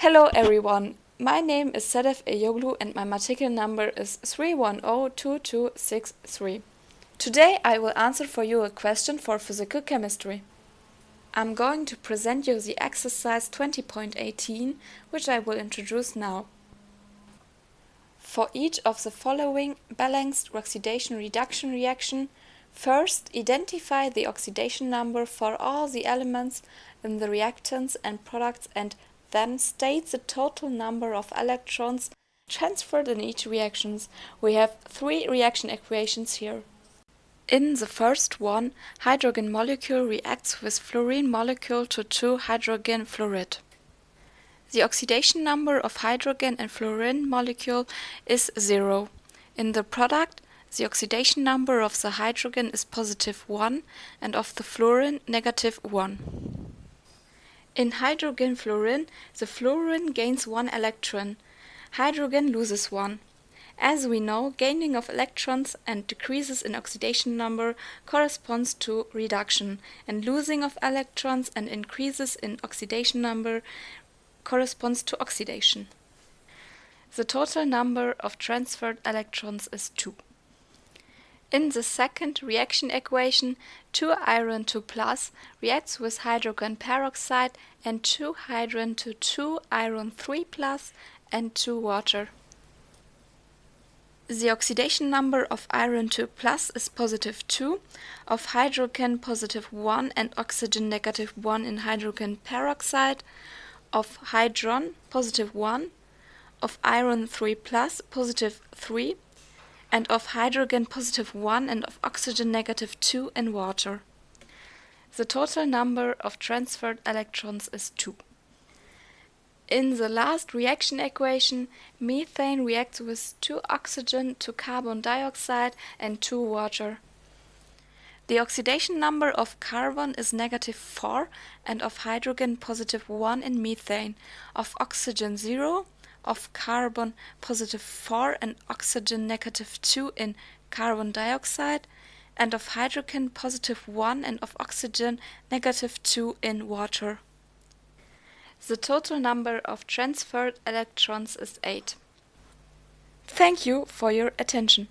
Hello everyone, my name is Sedef Eyoglu and my matricle number is 3102263. Today I will answer for you a question for physical chemistry. I'm going to present you the exercise 20.18, which I will introduce now. For each of the following balanced oxidation reduction reaction, first identify the oxidation number for all the elements in the reactants and products and then state the total number of electrons transferred in each reactions. We have three reaction equations here. In the first one, hydrogen molecule reacts with fluorine molecule to 2-hydrogen fluoride. The oxidation number of hydrogen and fluorine molecule is 0. In the product, the oxidation number of the hydrogen is positive 1 and of the fluorine negative 1. In hydrogen fluorine, the fluorine gains one electron. Hydrogen loses one. As we know, gaining of electrons and decreases in oxidation number corresponds to reduction, and losing of electrons and increases in oxidation number corresponds to oxidation. The total number of transferred electrons is 2. In the second reaction equation, 2 iron 2 plus reacts with hydrogen peroxide and 2 hydrogen to 2 iron 3 plus and 2 water. The oxidation number of iron 2 plus is positive 2, of hydrogen positive 1 and oxygen negative 1 in hydrogen peroxide, of hydron positive 1, of iron 3 plus positive 3, and of hydrogen positive 1 and of oxygen negative 2 in water. The total number of transferred electrons is 2. In the last reaction equation, methane reacts with 2 oxygen to carbon dioxide and 2 water. The oxidation number of carbon is negative 4 and of hydrogen positive 1 in methane, of oxygen 0 of carbon positive 4 and oxygen negative 2 in carbon dioxide and of hydrogen positive 1 and of oxygen negative 2 in water. The total number of transferred electrons is 8. Thank you for your attention.